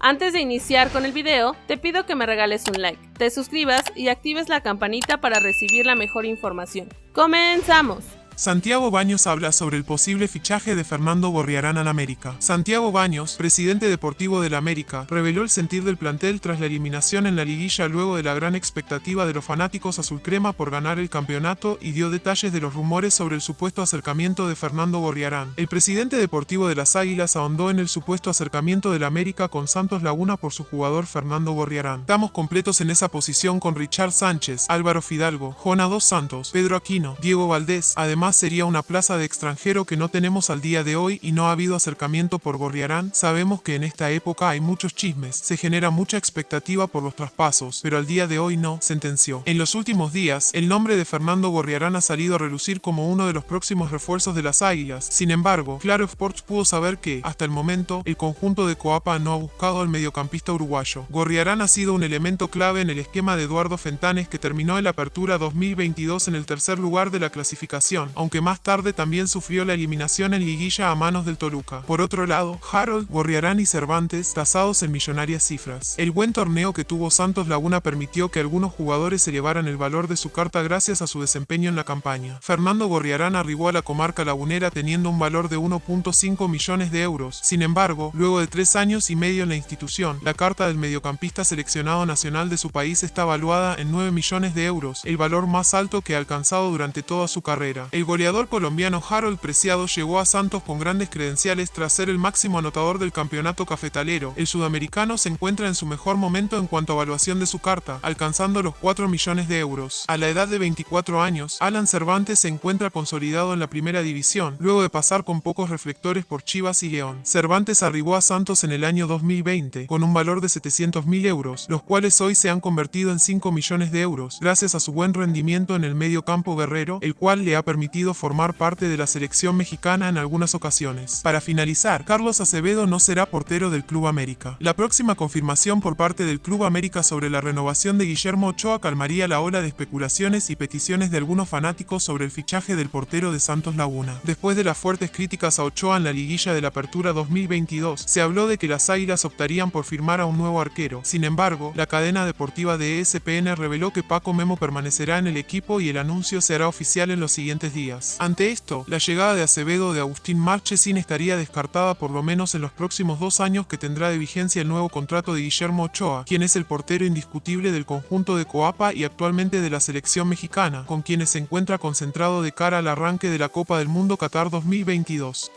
Antes de iniciar con el video, te pido que me regales un like, te suscribas y actives la campanita para recibir la mejor información. ¡Comenzamos! Santiago Baños habla sobre el posible fichaje de Fernando Gorriarán al América. Santiago Baños, presidente deportivo del América, reveló el sentir del plantel tras la eliminación en la liguilla luego de la gran expectativa de los fanáticos azulcrema por ganar el campeonato y dio detalles de los rumores sobre el supuesto acercamiento de Fernando Gorriarán. El presidente deportivo de las Águilas ahondó en el supuesto acercamiento del América con Santos Laguna por su jugador Fernando Gorriarán. Estamos completos en esa posición con Richard Sánchez, Álvaro Fidalgo, Juana Dos Santos, Pedro Aquino, Diego Valdés, además sería una plaza de extranjero que no tenemos al día de hoy y no ha habido acercamiento por Gorriarán. Sabemos que en esta época hay muchos chismes, se genera mucha expectativa por los traspasos, pero al día de hoy no, sentenció. En los últimos días, el nombre de Fernando Gorriarán ha salido a relucir como uno de los próximos refuerzos de las Águilas. Sin embargo, Claro Sports pudo saber que, hasta el momento, el conjunto de Coapa no ha buscado al mediocampista uruguayo. Gorriarán ha sido un elemento clave en el esquema de Eduardo Fentanes que terminó en la apertura 2022 en el tercer lugar de la clasificación, aunque más tarde también sufrió la eliminación en liguilla a manos del Toluca. Por otro lado, Harold, Gorriarán y Cervantes tasados en millonarias cifras. El buen torneo que tuvo Santos Laguna permitió que algunos jugadores se elevaran el valor de su carta gracias a su desempeño en la campaña. Fernando Gorriarán arribó a la comarca lagunera teniendo un valor de 1.5 millones de euros. Sin embargo, luego de tres años y medio en la institución, la carta del mediocampista seleccionado nacional de su país está valuada en 9 millones de euros, el valor más alto que ha alcanzado durante toda su carrera. Goleador colombiano Harold Preciado llegó a Santos con grandes credenciales tras ser el máximo anotador del campeonato cafetalero. El sudamericano se encuentra en su mejor momento en cuanto a evaluación de su carta, alcanzando los 4 millones de euros. A la edad de 24 años, Alan Cervantes se encuentra consolidado en la primera división, luego de pasar con pocos reflectores por Chivas y León. Cervantes arribó a Santos en el año 2020, con un valor de 700 mil euros, los cuales hoy se han convertido en 5 millones de euros, gracias a su buen rendimiento en el medio campo guerrero, el cual le ha permitido formar parte de la selección mexicana en algunas ocasiones. Para finalizar, Carlos Acevedo no será portero del Club América. La próxima confirmación por parte del Club América sobre la renovación de Guillermo Ochoa calmaría la ola de especulaciones y peticiones de algunos fanáticos sobre el fichaje del portero de Santos Laguna. Después de las fuertes críticas a Ochoa en la liguilla de la Apertura 2022, se habló de que las Águilas optarían por firmar a un nuevo arquero. Sin embargo, la cadena deportiva de ESPN reveló que Paco Memo permanecerá en el equipo y el anuncio se hará oficial en los siguientes días. Ante esto, la llegada de Acevedo de Agustín Marchesin estaría descartada por lo menos en los próximos dos años que tendrá de vigencia el nuevo contrato de Guillermo Ochoa, quien es el portero indiscutible del conjunto de Coapa y actualmente de la selección mexicana, con quienes se encuentra concentrado de cara al arranque de la Copa del Mundo Qatar 2022.